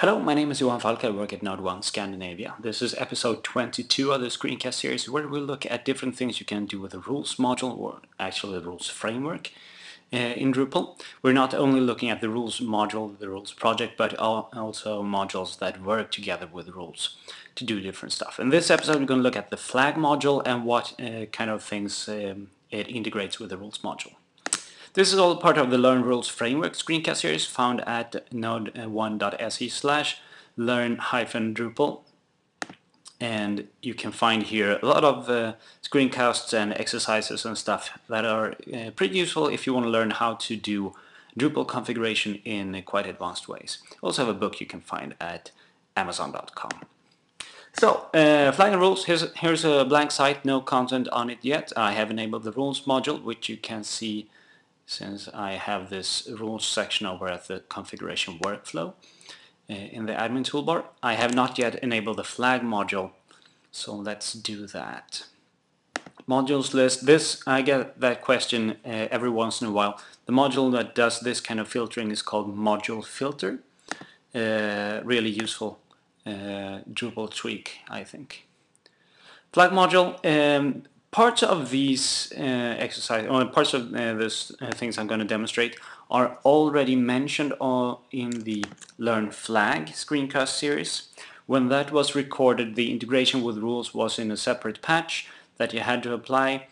Hello, my name is Johan Falk. I work at Node 1 Scandinavia. This is episode 22 of the screencast series where we look at different things you can do with the rules module or actually the rules framework uh, in Drupal. We're not only looking at the rules module, the rules project, but also modules that work together with rules to do different stuff. In this episode we're going to look at the flag module and what uh, kind of things um, it integrates with the rules module. This is all part of the Learn Rules Framework screencast series found at node1.se slash learn-drupal and you can find here a lot of uh, screencasts and exercises and stuff that are uh, pretty useful if you want to learn how to do Drupal configuration in quite advanced ways. Also have a book you can find at amazon.com. So, uh, rules, here's, here's a blank site, no content on it yet. I have enabled the rules module, which you can see since I have this rules section over at the configuration workflow uh, in the admin toolbar. I have not yet enabled the flag module, so let's do that. Modules list, this, I get that question uh, every once in a while. The module that does this kind of filtering is called module filter. Uh, really useful uh, Drupal tweak, I think. Flag module, um, parts of these uh, exercises, or parts of uh, these uh, things I'm going to demonstrate are already mentioned in the Learn Flag screencast series. When that was recorded, the integration with rules was in a separate patch that you had to apply,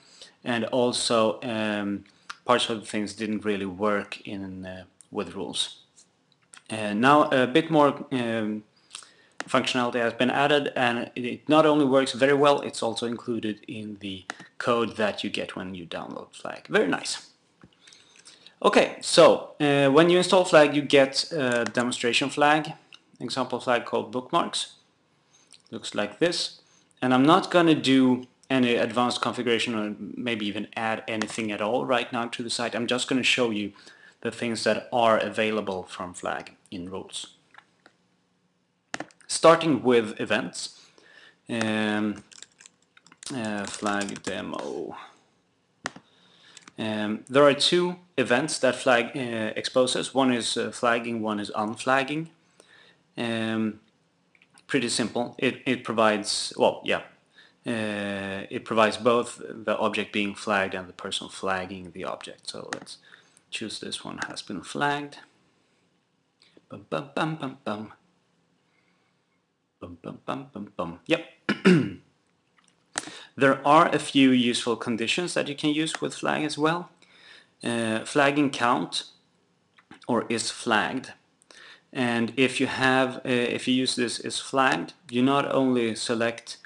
and also um, parts of the things didn't really work in uh, with rules. Uh, now a bit more um, functionality has been added and it not only works very well, it's also included in the code that you get when you download Flag. Very nice. Okay, so uh, when you install Flag you get a demonstration flag, example flag called bookmarks. Looks like this. And I'm not going to do any advanced configuration or maybe even add anything at all right now to the site. I'm just going to show you the things that are available from Flag in rules starting with events. Um, uh, flag demo. Um, there are two events that flag uh, exposes. One is uh, flagging, one is unflagging. Um, pretty simple. It, it provides, well, yeah, uh, it provides both the object being flagged and the person flagging the object. So let's choose this one has been flagged. Bum, bum, bum, bum, bum. Bum, bum, bum, bum, bum. Yep. there are a few useful conditions that you can use with flag as well. Uh, flagging count or is flagged. And if you have, uh, if you use this is flagged, you not only select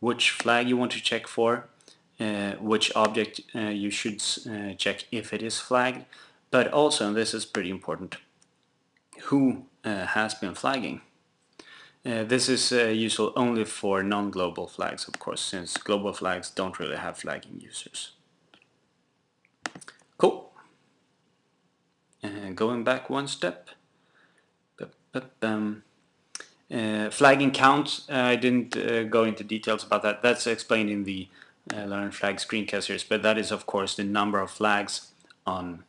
which flag you want to check for, uh, which object uh, you should uh, check if it is flagged, but also, and this is pretty important, who uh, has been flagging. Uh, this is uh, useful only for non-global flags, of course, since global flags don't really have flagging users. Cool. Uh, going back one step. Um, flagging count, I didn't uh, go into details about that. That's explained in the uh, Learn Flag screencasters, but that is of course the number of flags on,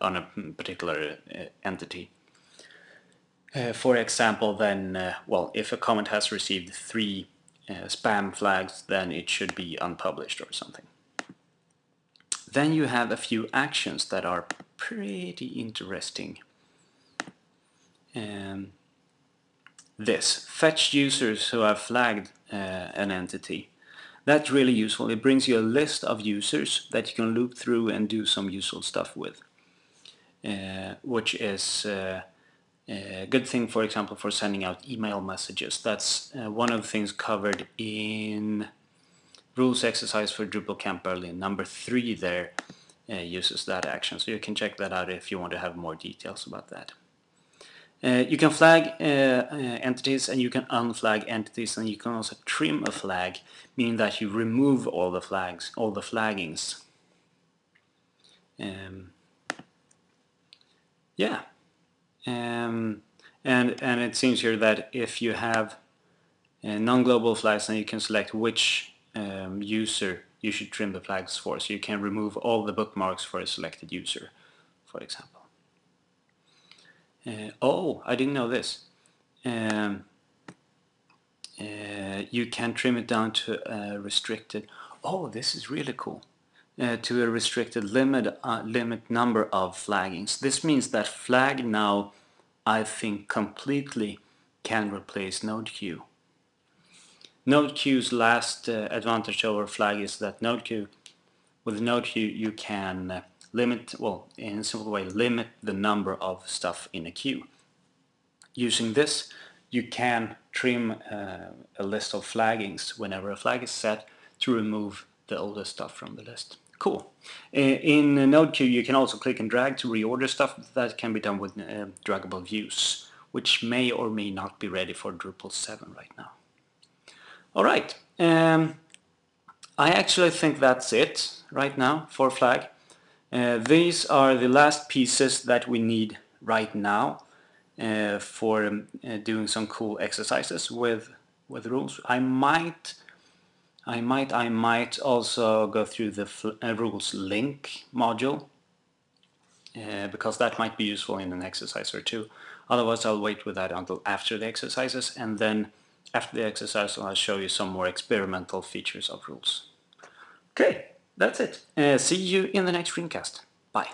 on a particular entity. Uh, for example, then, uh, well, if a comment has received three uh, spam flags, then it should be unpublished or something. Then you have a few actions that are pretty interesting. Um, this, fetch users who have flagged uh, an entity. That's really useful. It brings you a list of users that you can loop through and do some useful stuff with, uh, which is uh, a good thing, for example, for sending out email messages. That's uh, one of the things covered in rules exercise for Drupal Camp Berlin. Number three there uh, uses that action, so you can check that out if you want to have more details about that. Uh, you can flag uh, uh, entities and you can unflag entities and you can also trim a flag, meaning that you remove all the flags, all the flaggings. Um, yeah. Um, and, and it seems here that if you have uh, non-global flags then you can select which um, user you should trim the flags for. So you can remove all the bookmarks for a selected user, for example. Uh, oh, I didn't know this. um, uh, you can trim it down to restricted oh this is really cool uh, to a restricted limit uh, limit number of flaggings. This means that flag now I think completely can replace node queue. Node queue's last uh, advantage over flag is that node queue with node queue you can uh, limit well in a simple way limit the number of stuff in a queue. Using this you can trim uh, a list of flaggings whenever a flag is set to remove the oldest stuff from the list. Cool. In Nodequeue you can also click and drag to reorder stuff that can be done with uh, draggable views which may or may not be ready for Drupal 7 right now. Alright, um, I actually think that's it right now for flag. Uh, these are the last pieces that we need right now uh, for um, uh, doing some cool exercises with with rules. I might, I might, I might also go through the uh, rules link module uh, because that might be useful in an exercise or two. Otherwise, I'll wait with that until after the exercises, and then after the exercise, I'll show you some more experimental features of rules. Okay, that's it. Uh, see you in the next screencast. Bye.